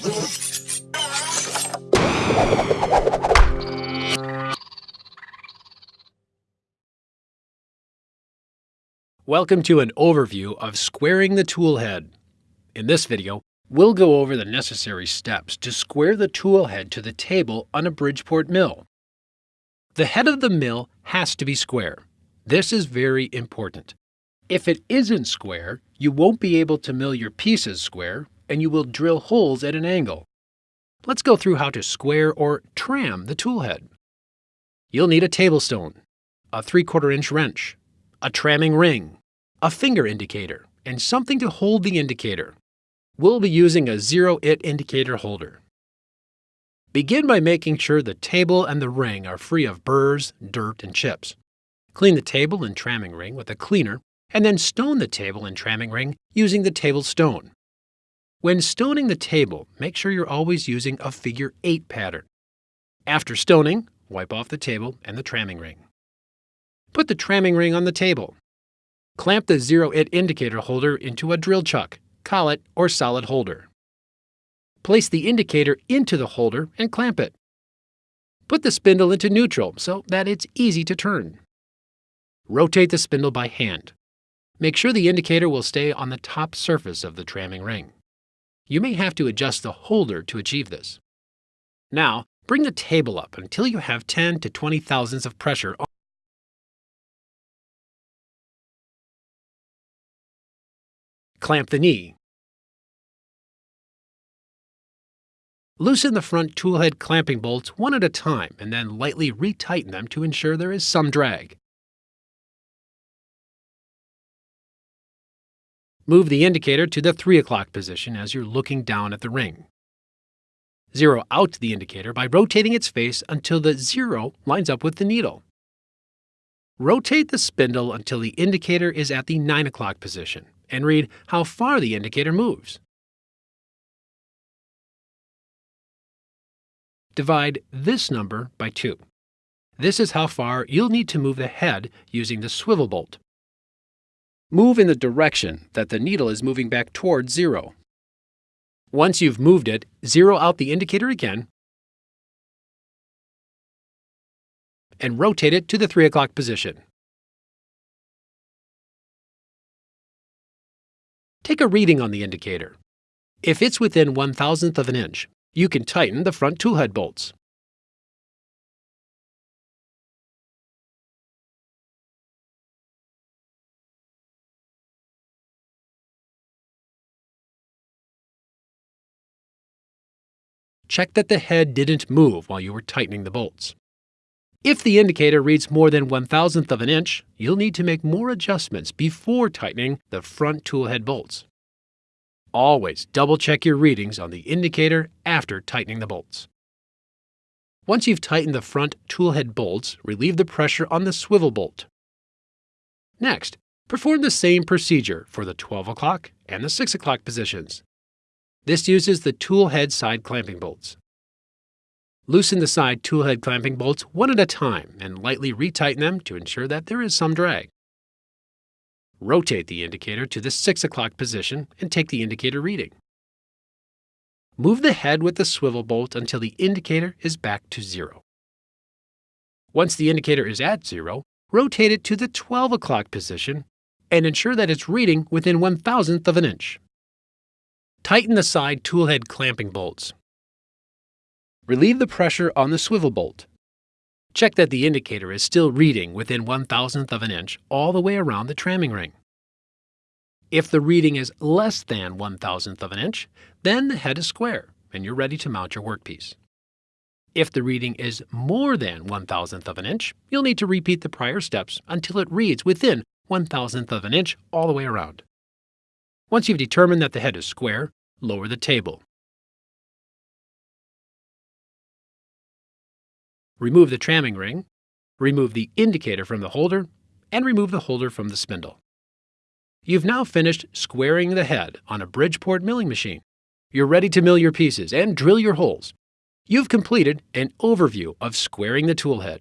Welcome to an overview of squaring the tool head. In this video, we'll go over the necessary steps to square the tool head to the table on a Bridgeport mill. The head of the mill has to be square. This is very important. If it isn't square, you won't be able to mill your pieces square and you will drill holes at an angle. Let's go through how to square or tram the tool head. You'll need a table stone, a 3 4 inch wrench, a tramming ring, a finger indicator, and something to hold the indicator. We'll be using a zero-it indicator holder. Begin by making sure the table and the ring are free of burrs, dirt, and chips. Clean the table and tramming ring with a cleaner, and then stone the table and tramming ring using the table stone. When stoning the table, make sure you're always using a figure 8 pattern. After stoning, wipe off the table and the tramming ring. Put the tramming ring on the table Clamp the zero-it indicator holder into a drill chuck, collet, or solid holder. Place the indicator into the holder and clamp it. Put the spindle into neutral so that it's easy to turn. Rotate the spindle by hand. Make sure the indicator will stay on the top surface of the tramming ring. You may have to adjust the holder to achieve this. Now, bring the table up until you have 10 to 20 thousandths of pressure on Clamp the knee. Loosen the front toolhead clamping bolts one at a time and then lightly retighten them to ensure there is some drag. Move the indicator to the 3 o'clock position as you're looking down at the ring. Zero out the indicator by rotating its face until the zero lines up with the needle. Rotate the spindle until the indicator is at the 9 o'clock position and read how far the indicator moves. Divide this number by 2. This is how far you'll need to move the head using the swivel bolt. Move in the direction that the needle is moving back toward zero. Once you've moved it, zero out the indicator again and rotate it to the 3 o'clock position. Take a reading on the indicator. If it's within one thousandth of an inch, you can tighten the front toolhead bolts. Check that the head didn't move while you were tightening the bolts. If the indicator reads more than one thousandth of an inch, you'll need to make more adjustments before tightening the front toolhead bolts. Always double check your readings on the indicator after tightening the bolts. Once you've tightened the front toolhead bolts, relieve the pressure on the swivel bolt. Next, perform the same procedure for the 12 o'clock and the 6 o'clock positions. This uses the tool head side clamping bolts. Loosen the side tool head clamping bolts one at a time and lightly retighten them to ensure that there is some drag. Rotate the indicator to the 6 o'clock position and take the indicator reading. Move the head with the swivel bolt until the indicator is back to zero. Once the indicator is at zero, rotate it to the 12 o'clock position and ensure that it's reading within one thousandth of an inch. Tighten the side toolhead clamping bolts Relieve the pressure on the swivel bolt. Check that the indicator is still reading within one thousandth of an inch all the way around the tramming ring. If the reading is less than one thousandth of an inch, then the head is square and you're ready to mount your workpiece. If the reading is more than one thousandth of an inch, you'll need to repeat the prior steps until it reads within one thousandth of an inch all the way around. Once you've determined that the head is square, lower the table remove the tramming ring, remove the indicator from the holder, and remove the holder from the spindle. You've now finished squaring the head on a Bridgeport milling machine. You're ready to mill your pieces and drill your holes. You've completed an overview of squaring the tool head.